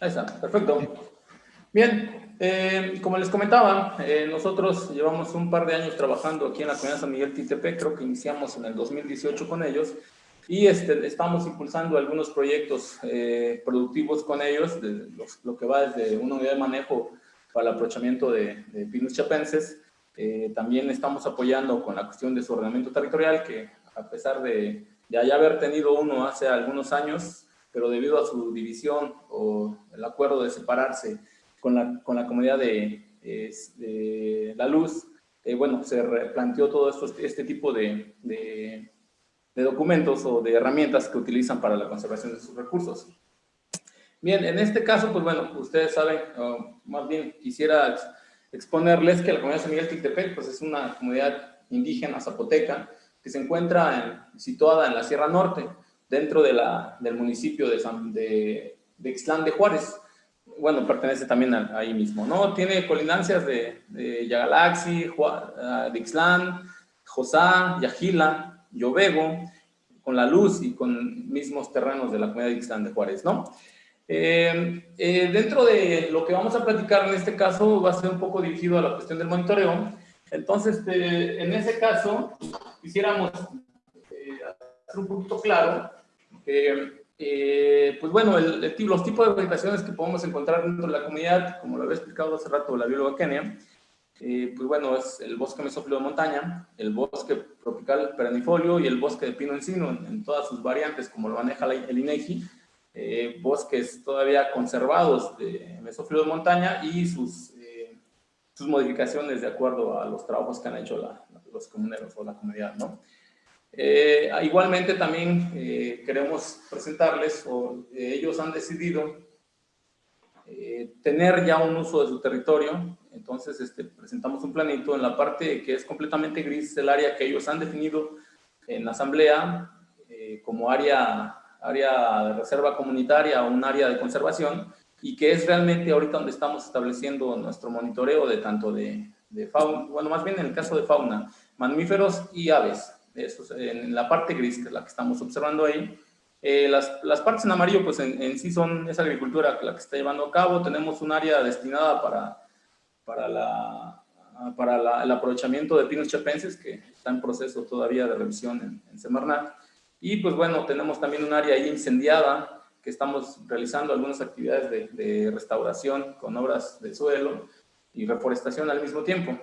Ahí está, perfecto. Bien, eh, como les comentaba, eh, nosotros llevamos un par de años trabajando aquí en la comunidad San Miguel TTP, creo que iniciamos en el 2018 con ellos, y este, estamos impulsando algunos proyectos eh, productivos con ellos, de lo que va desde una unidad de manejo para el aprovechamiento de, de pinus chapenses. también estamos apoyando con la cuestión de su ordenamiento territorial, que a pesar de ya haber tenido uno hace algunos años, pero debido a su división o el acuerdo de separarse con la, con la comunidad de, La Luz, eh, bueno, se planteó todo esto, este tipo de, de, documentos o de herramientas que utilizan para la conservación de sus recursos. Bien, en este caso, pues bueno, ustedes saben, más bien quisiera exponerles que la comunidad de San Miguel Tiltepec, pues es una comunidad indígena zapoteca que se encuentra situada en la Sierra Norte, dentro de la, del municipio de, San, de, de Ixtlán de Juárez. Bueno, pertenece también ahí mismo, ¿no? Tiene colinancias de, de Yagalaxi, ah, de Ixtlán, Josá, Yajila, Yovego, con la luz y con mismos terrenos de la comunidad de Ixtlán de Juárez, ¿no? Eh, eh, dentro de lo que vamos a platicar en este caso va a ser un poco dirigido a la cuestión del monitoreo. Entonces, este, en ese caso, quisiéramos eh, hacer un poquito claro eh, pues bueno, los tipos de vegetaciones que podemos encontrar dentro de la comunidad, como lo había explicado hace rato la bióloga Kenia, eh, pues bueno, es el bosque mesófilo de montaña, el bosque tropical perennifolio y el bosque de pino encino en, todas sus variantes, como lo maneja el INEGI, eh, bosques todavía conservados de mesófilo de montaña y sus, sus modificaciones de acuerdo a los trabajos que han hecho los comuneros o la comunidad, ¿no? Eh, igualmente también eh, queremos presentarles, o eh, ellos han decidido tener ya un uso de su territorio, entonces este, presentamos un planito en la parte que es completamente gris, el área que ellos han definido en la asamblea como área, área de reserva comunitaria o un área de conservación, y que es realmente ahorita donde estamos estableciendo nuestro monitoreo de tanto de, de fauna, bueno, más bien en el caso de fauna, mamíferos y aves en la parte gris, que es la que estamos observando ahí. Eh, las, las, partes en amarillo, pues en, sí son esa agricultura la que está llevando a cabo. Tenemos un área destinada para, para, la, para el aprovechamiento de pinos chapenses, que está en proceso todavía de revisión en, en Semarnat. Y pues bueno, tenemos también un área ahí incendiada, que estamos realizando algunas actividades de, de restauración con obras de suelo y reforestación al mismo tiempo.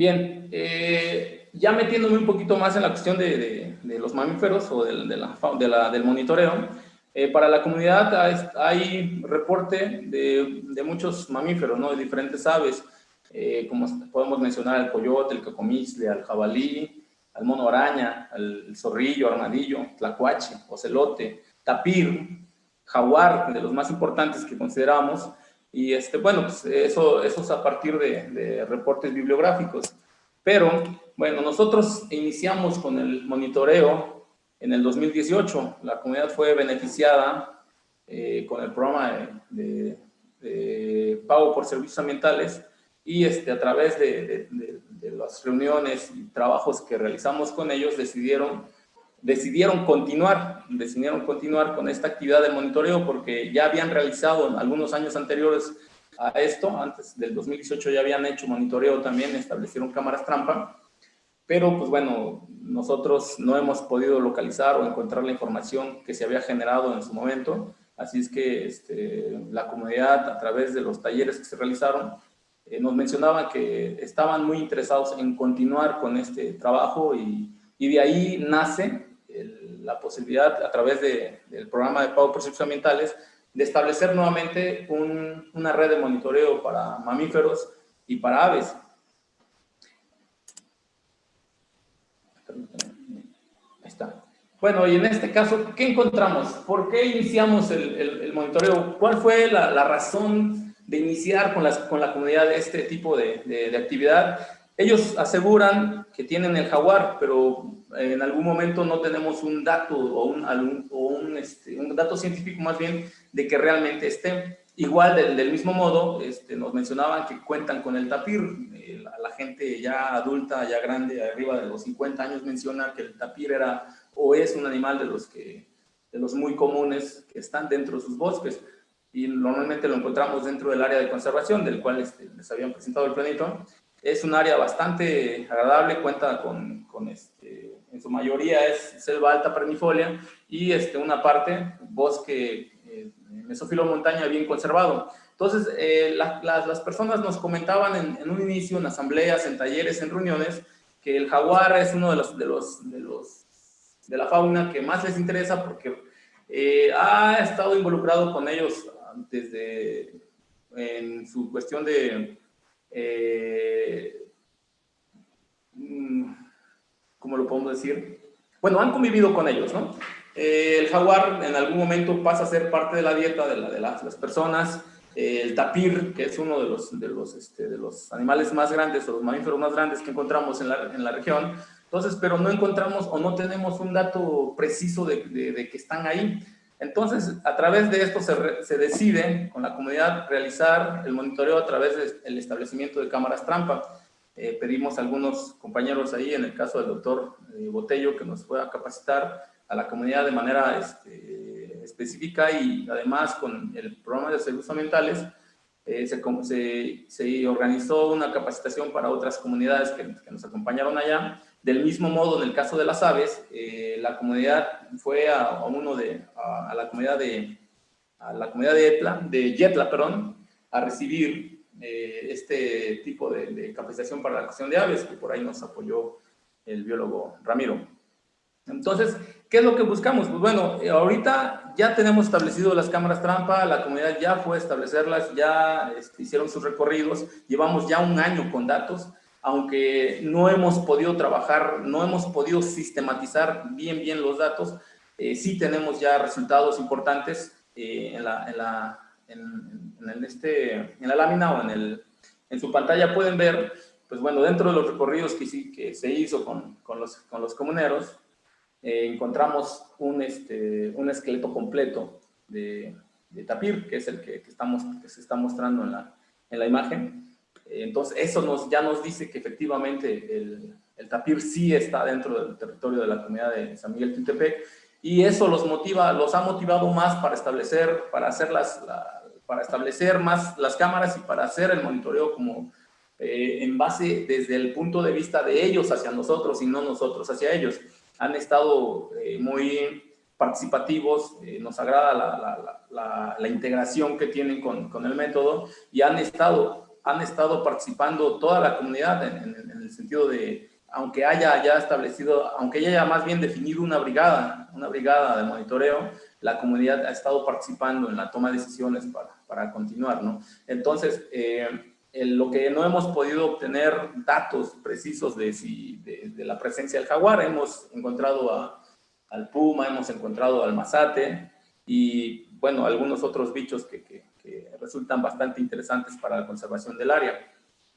Bien, eh, ya metiéndome un poquito más en la cuestión de, los mamíferos o de, del monitoreo, eh, para la comunidad hay, reporte de, muchos mamíferos, ¿no? de diferentes aves, eh, como podemos mencionar al coyote, el cacomisle, al jabalí, al mono araña, al zorrillo, armadillo, tlacuache, ocelote, tapir, jaguar, de los más importantes que consideramos, y este, bueno, pues eso, eso es a partir de, reportes bibliográficos. Pero, bueno, nosotros iniciamos con el monitoreo en el 2018. La comunidad fue beneficiada eh, con el programa de, pago por servicios ambientales y este, a través de, de, las reuniones y trabajos que realizamos con ellos decidieron decidieron continuar, decidieron continuar con esta actividad de monitoreo porque ya habían realizado algunos años anteriores a esto, antes del 2018 ya habían hecho monitoreo también, establecieron cámaras trampa, pero pues bueno, nosotros no hemos podido localizar o encontrar la información que se había generado en su momento, así es que este, la comunidad a través de los talleres que se realizaron eh, nos mencionaba que estaban muy interesados en continuar con este trabajo y, y de ahí nace la posibilidad a través del programa de pago por servicios ambientales de establecer nuevamente una red de monitoreo para mamíferos y para aves. Está. Bueno, y en este caso, ¿qué encontramos? ¿Por qué iniciamos el, monitoreo? ¿Cuál fue la, razón de iniciar con, con la comunidad este tipo de actividad? Ellos aseguran que tienen el jaguar, pero en algún momento no tenemos un dato o un, este, un, dato científico más bien de que realmente esté. Igual, del, mismo modo, este, nos mencionaban que cuentan con el tapir. Eh, la, gente ya adulta, ya grande, arriba de los 50 años, menciona que el tapir era o es un animal de los que de los muy comunes que están dentro de sus bosques y normalmente lo encontramos dentro del área de conservación, del cual este, les habían presentado el planito. Es un área bastante agradable, cuenta con, con este, en su mayoría es selva alta pernifolia y este, una parte bosque eh, mesófilo montaña bien conservado. Entonces, eh, las personas nos comentaban en, en, un inicio, en asambleas, en talleres, en reuniones, que el jaguar es uno de los, de los, de los, de la fauna que más les interesa porque eh, ha estado involucrado con ellos desde en su cuestión de, eh, mm, ¿cómo lo podemos decir? Bueno, han convivido con ellos, ¿no? Eh, el jaguar en algún momento pasa a ser parte de la dieta de, la, de las, personas. Eh, el tapir, que es uno este, de los animales más grandes o los mamíferos más grandes que encontramos en la, región. Entonces, pero no encontramos o no tenemos un dato preciso de que están ahí. Entonces, a través de esto se, decide con la comunidad realizar el monitoreo a través del establecimiento de cámaras trampa. Eh, pedimos a algunos compañeros ahí, en el caso del doctor eh, Botello, que nos pueda capacitar a la comunidad de manera este, específica y además con el programa de servicios ambientales eh, se, organizó una capacitación para otras comunidades que nos acompañaron allá del mismo modo, en el caso de las aves, eh, la comunidad fue a, uno de, a, la comunidad de, a la comunidad de Etla, de Yetla, a recibir eh, este tipo de, capacitación para la cuestión de aves, que por ahí nos apoyó el biólogo Ramiro. Entonces, ¿qué es lo que buscamos? Pues bueno, eh, ahorita ya tenemos establecido las cámaras trampa, la comunidad ya fue a establecerlas, ya este, hicieron sus recorridos, llevamos ya un año con datos, aunque no hemos podido trabajar, no hemos podido sistematizar bien, bien los datos, eh, sí tenemos ya resultados importantes eh, en, la, en, la, en, este, en la lámina o en, el, en su pantalla pueden ver, pues bueno, dentro de los recorridos que, sí, que se hizo con, con, los, con los comuneros, eh, encontramos un, este, un esqueleto completo de, de tapir, que es el que, que, estamos, que se está mostrando en la, en la imagen. Entonces, eso nos, ya nos dice que efectivamente el, tapir sí está dentro del territorio de la comunidad de San Miguel Tintepec y eso los motiva, los ha motivado más para establecer, para hacer las, para establecer más las cámaras y para hacer el monitoreo como eh, en base desde el punto de vista de ellos hacia nosotros y no nosotros hacia ellos. Han estado eh, muy participativos, eh, nos agrada la, la, la, integración que tienen con, con el método y han estado han estado participando toda la comunidad en, el sentido de, aunque haya ya establecido, aunque haya más bien definido una brigada, una brigada de monitoreo, la comunidad ha estado participando en la toma de decisiones para, para continuar, ¿no? Entonces, eh, lo que no hemos podido obtener datos precisos de, si, de, la presencia del jaguar, hemos encontrado a, al puma, hemos encontrado al mazate y, bueno, algunos otros bichos que que resultan bastante interesantes para la conservación del área.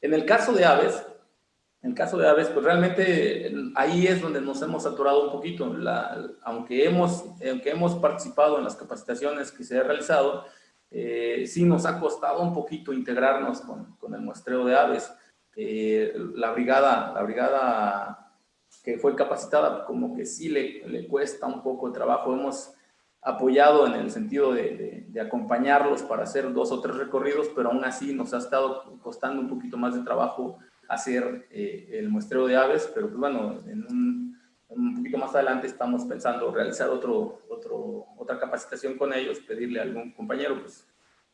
En el caso de aves, en el caso de aves, pues realmente ahí es donde nos hemos saturado un poquito. aunque, hemos, aunque hemos participado en las capacitaciones que se han realizado, eh, sí nos ha costado un poquito integrarnos con, con el muestreo de aves. Eh, la, brigada, la brigada que fue capacitada como que sí le, le cuesta un poco de trabajo. Hemos apoyado en el sentido de, acompañarlos para hacer dos o tres recorridos, pero aún así nos ha estado costando un poquito más de trabajo hacer eh, el muestreo de aves, pero pues bueno, en un, poquito más adelante estamos pensando realizar otro, otro, otra capacitación con ellos, pedirle a algún compañero, pues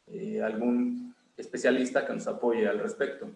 eh, algún especialista que nos apoye al respecto.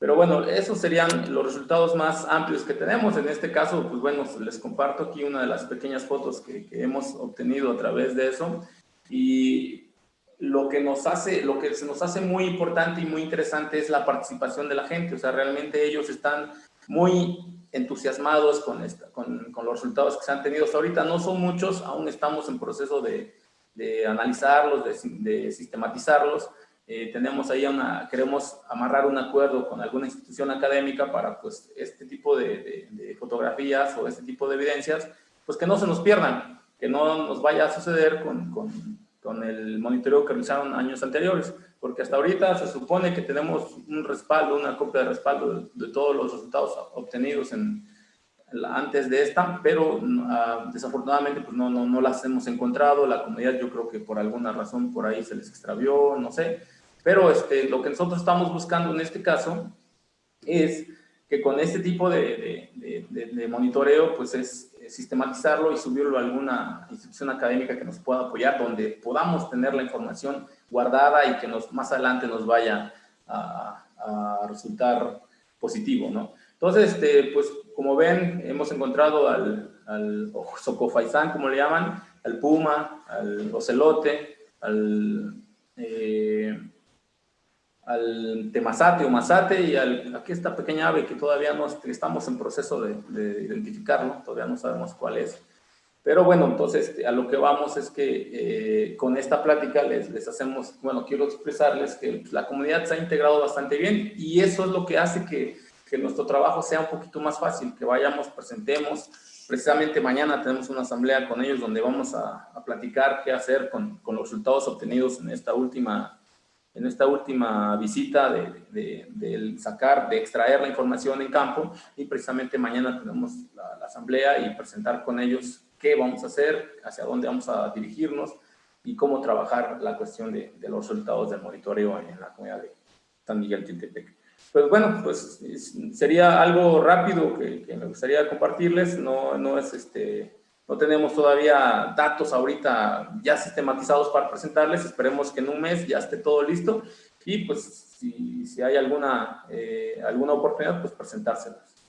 Pero bueno, esos serían los resultados más amplios que tenemos. En este caso, pues bueno, les comparto aquí una de las pequeñas fotos que, hemos obtenido a través de eso. Y lo que nos hace, lo que se nos hace muy importante y muy interesante es la participación de la gente. O sea, realmente ellos están muy entusiasmados con, con, los resultados que se han tenido hasta ahorita. No son muchos, aún estamos en proceso de, de analizarlos, de sistematizarlos, eh, tenemos ahí una, queremos amarrar un acuerdo con alguna institución académica para pues este tipo de, fotografías o este tipo de evidencias, pues que no se nos pierdan, que no nos vaya a suceder con, con, con el monitoreo que realizaron años anteriores, porque hasta ahorita se supone que tenemos un respaldo, una copia de respaldo de, todos los resultados obtenidos en, antes de esta, pero ah, desafortunadamente pues no, no, no, las hemos encontrado, la comunidad yo creo que por alguna razón por ahí se les extravió, no sé, pero este, lo que nosotros estamos buscando en este caso es que con este tipo de, monitoreo pues es sistematizarlo y subirlo a alguna institución académica que nos pueda apoyar, donde podamos tener la información guardada y que nos, más adelante nos vaya a, a resultar positivo, ¿no? Entonces, este, pues como ven, hemos encontrado al, al socofaisán, como le llaman, al puma, al ocelote, al, eh, al temazate o mazate y al, aquí esta pequeña ave que todavía no estamos en proceso de, de, identificarlo, todavía no sabemos cuál es. Pero bueno, entonces a lo que vamos es que eh, con esta plática les, les, hacemos, bueno, quiero expresarles que la comunidad se ha integrado bastante bien y eso es lo que hace que que nuestro trabajo sea un poquito más fácil, que vayamos, presentemos. Precisamente mañana tenemos una asamblea con ellos donde vamos a, platicar qué hacer con, con, los resultados obtenidos en esta última, en esta última visita de, sacar, de extraer la información en campo y precisamente mañana tenemos la, asamblea y presentar con ellos qué vamos a hacer, hacia dónde vamos a dirigirnos y cómo trabajar la cuestión de, los resultados del monitoreo en la comunidad de San Miguel Tintepec. Pues bueno, pues sería algo rápido que, me gustaría compartirles. No, no es este, no tenemos todavía datos ahorita ya sistematizados para presentarles. Esperemos que en un mes ya esté todo listo y pues si, si hay alguna, eh, alguna oportunidad, pues presentárselas.